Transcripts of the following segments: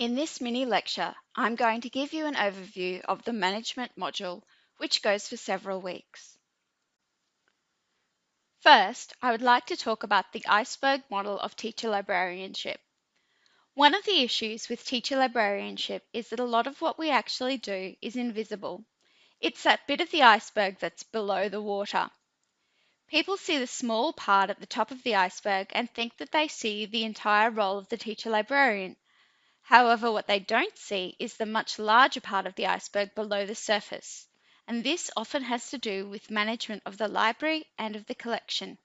In this mini lecture, I'm going to give you an overview of the management module, which goes for several weeks. First, I would like to talk about the iceberg model of teacher librarianship. One of the issues with teacher librarianship is that a lot of what we actually do is invisible. It's that bit of the iceberg that's below the water. People see the small part at the top of the iceberg and think that they see the entire role of the teacher librarian. However, what they don't see is the much larger part of the iceberg below the surface, and this often has to do with management of the library and of the collection.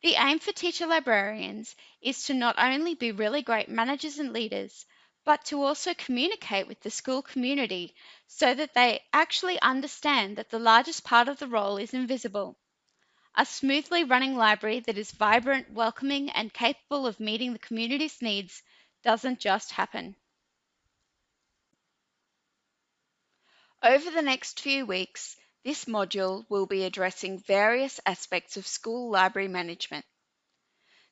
The aim for teacher librarians is to not only be really great managers and leaders, but to also communicate with the school community so that they actually understand that the largest part of the role is invisible a smoothly running library that is vibrant, welcoming, and capable of meeting the community's needs doesn't just happen. Over the next few weeks, this module will be addressing various aspects of school library management.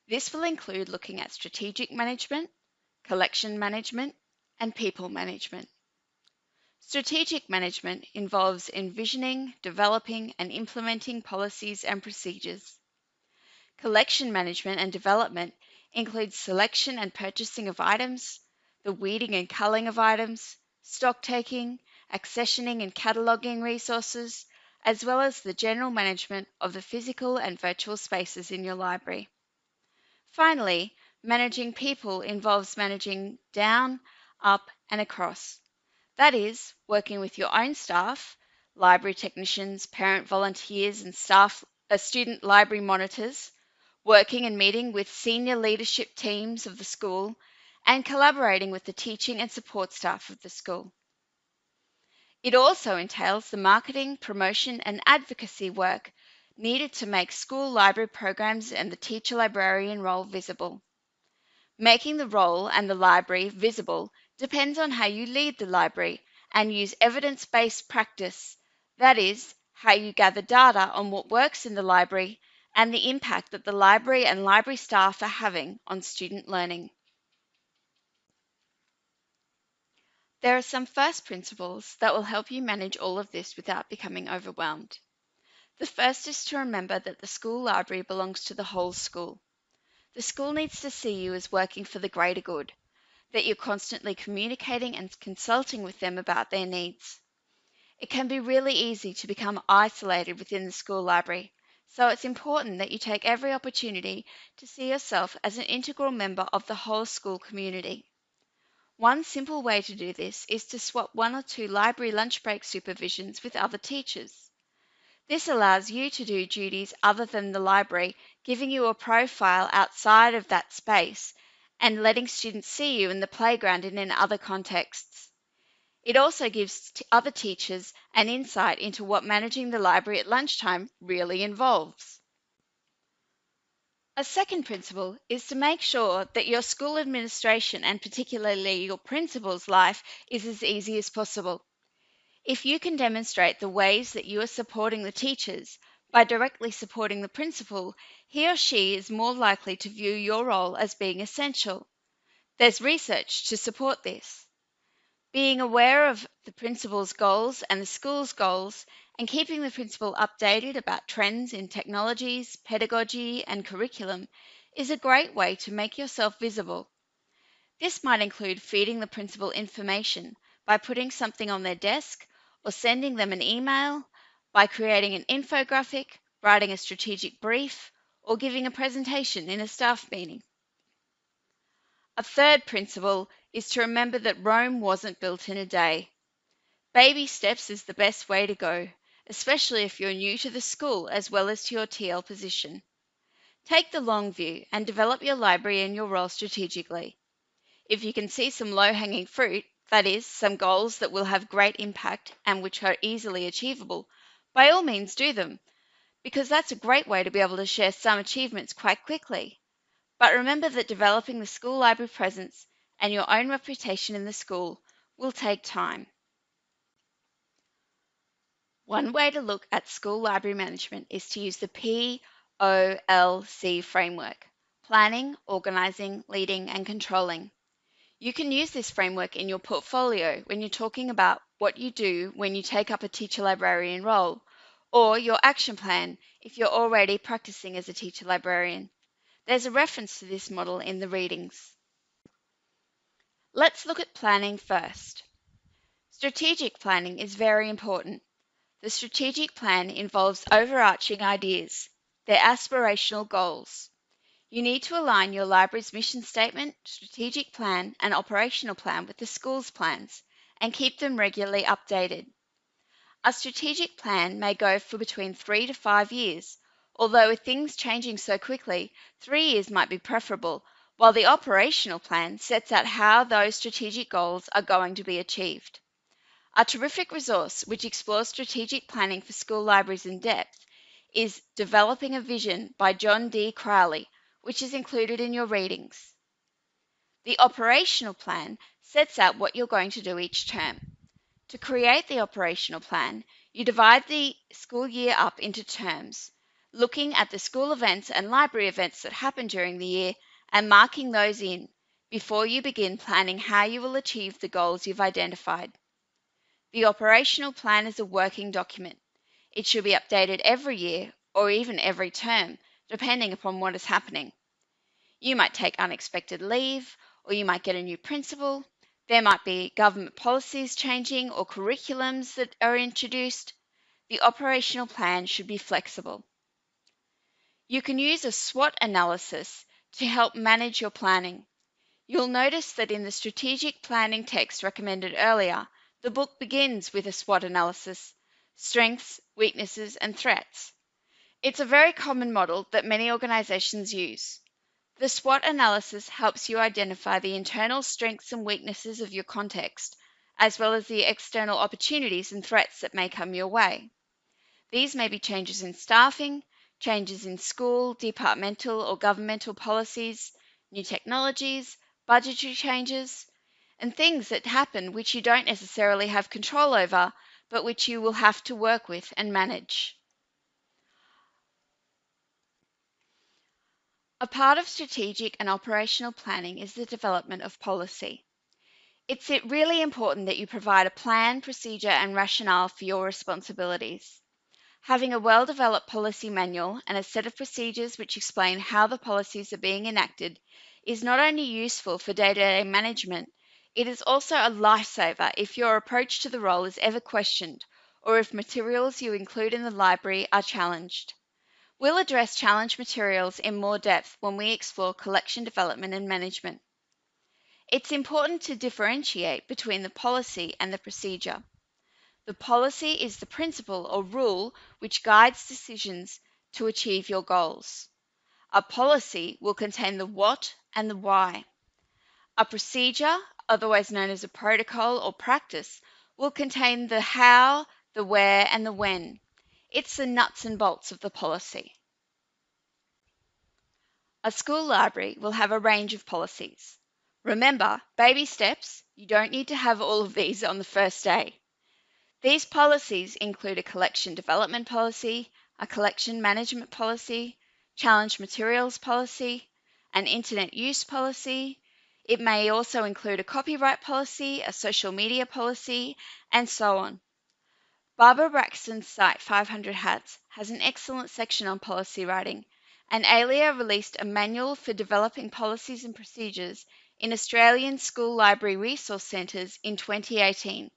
This will include looking at strategic management, collection management, and people management. Strategic management involves envisioning, developing, and implementing policies and procedures. Collection management and development includes selection and purchasing of items, the weeding and culling of items, stock taking, accessioning and cataloguing resources, as well as the general management of the physical and virtual spaces in your library. Finally, managing people involves managing down, up, and across that is, working with your own staff, library technicians, parent volunteers, and staff, uh, student library monitors, working and meeting with senior leadership teams of the school, and collaborating with the teaching and support staff of the school. It also entails the marketing, promotion, and advocacy work needed to make school library programs and the teacher librarian role visible. Making the role and the library visible depends on how you lead the library and use evidence based practice, that is, how you gather data on what works in the library and the impact that the library and library staff are having on student learning. There are some first principles that will help you manage all of this without becoming overwhelmed. The first is to remember that the school library belongs to the whole school. The school needs to see you as working for the greater good, that you're constantly communicating and consulting with them about their needs. It can be really easy to become isolated within the school library, so it's important that you take every opportunity to see yourself as an integral member of the whole school community. One simple way to do this is to swap one or two library lunch break supervisions with other teachers. This allows you to do duties other than the library, giving you a profile outside of that space and letting students see you in the playground and in other contexts. It also gives other teachers an insight into what managing the library at lunchtime really involves. A second principle is to make sure that your school administration and particularly your principal's life is as easy as possible. If you can demonstrate the ways that you are supporting the teachers by directly supporting the principal, he or she is more likely to view your role as being essential. There's research to support this. Being aware of the principal's goals and the school's goals and keeping the principal updated about trends in technologies, pedagogy, and curriculum is a great way to make yourself visible. This might include feeding the principal information by putting something on their desk or sending them an email by creating an infographic, writing a strategic brief, or giving a presentation in a staff meeting. A third principle is to remember that Rome wasn't built in a day. Baby steps is the best way to go, especially if you're new to the school as well as to your TL position. Take the long view and develop your library and your role strategically. If you can see some low hanging fruit, that is, some goals that will have great impact and which are easily achievable, by all means do them, because that's a great way to be able to share some achievements quite quickly. But remember that developing the school library presence and your own reputation in the school will take time. One way to look at school library management is to use the POLC framework planning, organising, leading, and controlling. You can use this framework in your portfolio when you're talking about what you do when you take up a teacher librarian role, or your action plan if you're already practicing as a teacher librarian. There's a reference to this model in the readings. Let's look at planning first. Strategic planning is very important. The strategic plan involves overarching ideas, their aspirational goals. You need to align your library's mission statement, strategic plan, and operational plan with the school's plans and keep them regularly updated. A strategic plan may go for between three to five years, although with things changing so quickly, three years might be preferable, while the operational plan sets out how those strategic goals are going to be achieved. A terrific resource which explores strategic planning for school libraries in depth is Developing a Vision by John D. Crowley, which is included in your readings. The operational plan sets out what you're going to do each term. To create the operational plan, you divide the school year up into terms, looking at the school events and library events that happen during the year and marking those in before you begin planning how you will achieve the goals you've identified. The operational plan is a working document. It should be updated every year or even every term depending upon what is happening. You might take unexpected leave, or you might get a new principal. There might be government policies changing or curriculums that are introduced. The operational plan should be flexible. You can use a SWOT analysis to help manage your planning. You'll notice that in the strategic planning text recommended earlier, the book begins with a SWOT analysis strengths, weaknesses, and threats. It's a very common model that many organizations use. The SWOT analysis helps you identify the internal strengths and weaknesses of your context, as well as the external opportunities and threats that may come your way. These may be changes in staffing, changes in school, departmental, or governmental policies, new technologies, budgetary changes, and things that happen which you don't necessarily have control over, but which you will have to work with and manage. A part of strategic and operational planning is the development of policy. It's really important that you provide a plan, procedure, and rationale for your responsibilities. Having a well developed policy manual and a set of procedures which explain how the policies are being enacted is not only useful for day to day management, it is also a lifesaver if your approach to the role is ever questioned or if materials you include in the library are challenged. We'll address challenge materials in more depth when we explore collection development and management. It's important to differentiate between the policy and the procedure. The policy is the principle or rule which guides decisions to achieve your goals. A policy will contain the what and the why. A procedure, otherwise known as a protocol or practice, will contain the how, the where, and the when. It's the nuts and bolts of the policy. A school library will have a range of policies. Remember, baby steps, you don't need to have all of these on the first day. These policies include a collection development policy, a collection management policy, challenge materials policy, an internet use policy. It may also include a copyright policy, a social media policy, and so on. Barbara Braxton's site 500 Hats has an excellent section on policy writing, and ALIA released a manual for developing policies and procedures in Australian school library resource centres in 2018.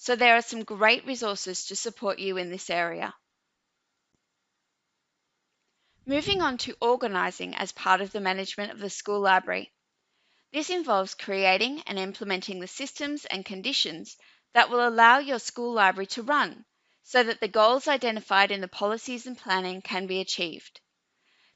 So there are some great resources to support you in this area. Moving on to organising as part of the management of the school library. This involves creating and implementing the systems and conditions that will allow your school library to run so that the goals identified in the policies and planning can be achieved.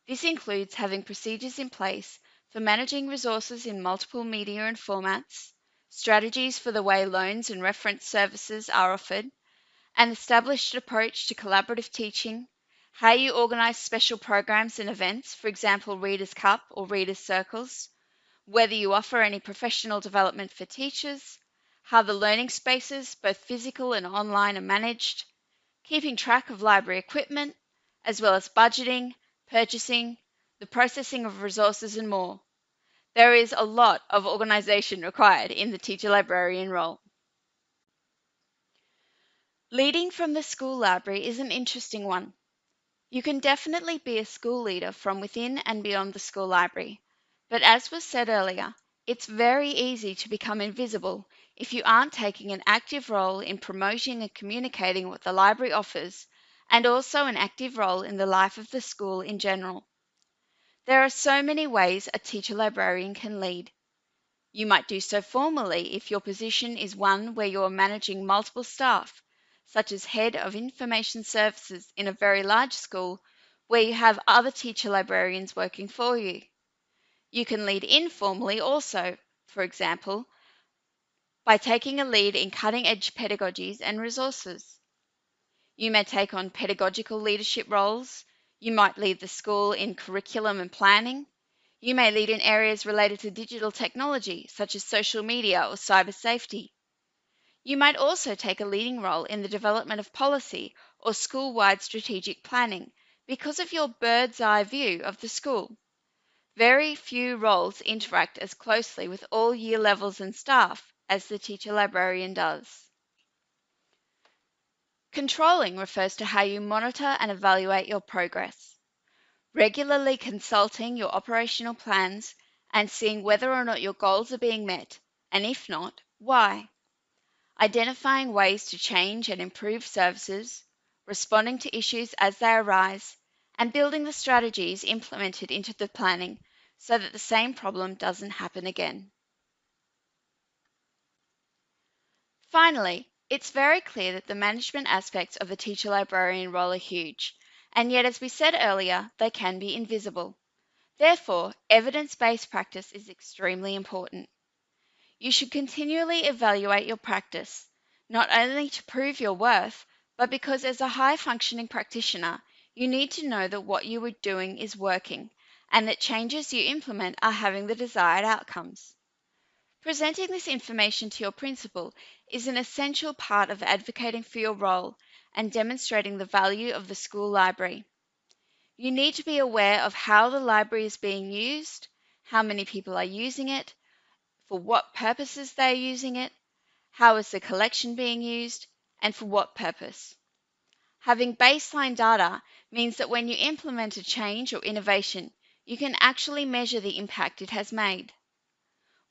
This includes having procedures in place for managing resources in multiple media and formats, strategies for the way loans and reference services are offered, an established approach to collaborative teaching, how you organise special programs and events, for example, Reader's Cup or Reader's Circles, whether you offer any professional development for teachers, how the learning spaces, both physical and online, are managed, keeping track of library equipment, as well as budgeting, purchasing, the processing of resources, and more. There is a lot of organisation required in the teacher librarian role. Leading from the school library is an interesting one. You can definitely be a school leader from within and beyond the school library, but as was said earlier, it's very easy to become invisible if you aren't taking an active role in promoting and communicating what the library offers, and also an active role in the life of the school in general. There are so many ways a teacher librarian can lead. You might do so formally if your position is one where you are managing multiple staff, such as head of information services in a very large school where you have other teacher librarians working for you. You can lead informally also, for example, by taking a lead in cutting edge pedagogies and resources. You may take on pedagogical leadership roles. You might lead the school in curriculum and planning. You may lead in areas related to digital technology, such as social media or cyber safety. You might also take a leading role in the development of policy or school wide strategic planning because of your bird's eye view of the school. Very few roles interact as closely with all year levels and staff as the teacher librarian does. Controlling refers to how you monitor and evaluate your progress regularly consulting your operational plans and seeing whether or not your goals are being met, and if not, why. Identifying ways to change and improve services, responding to issues as they arise, and building the strategies implemented into the planning so that the same problem doesn't happen again. Finally, it's very clear that the management aspects of the teacher librarian role are huge and yet, as we said earlier, they can be invisible. Therefore, evidence based practice is extremely important. You should continually evaluate your practice, not only to prove your worth, but because as a high functioning practitioner, you need to know that what you are doing is working and that changes you implement are having the desired outcomes. Presenting this information to your principal is an essential part of advocating for your role and demonstrating the value of the school library. You need to be aware of how the library is being used, how many people are using it, for what purposes they are using it, how is the collection being used, and for what purpose. Having baseline data means that when you implement a change or innovation, you can actually measure the impact it has made.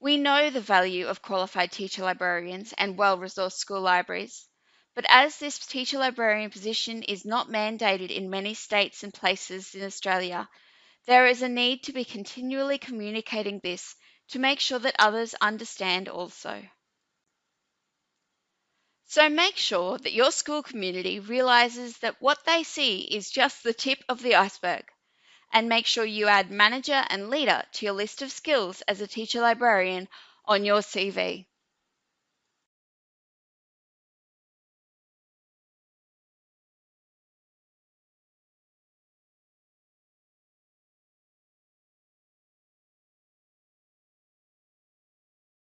We know the value of qualified teacher librarians and well resourced school libraries. But as this teacher librarian position is not mandated in many states and places in Australia, there is a need to be continually communicating this to make sure that others understand also. So make sure that your school community realizes that what they see is just the tip of the iceberg. And make sure you add manager and leader to your list of skills as a teacher librarian on your CV.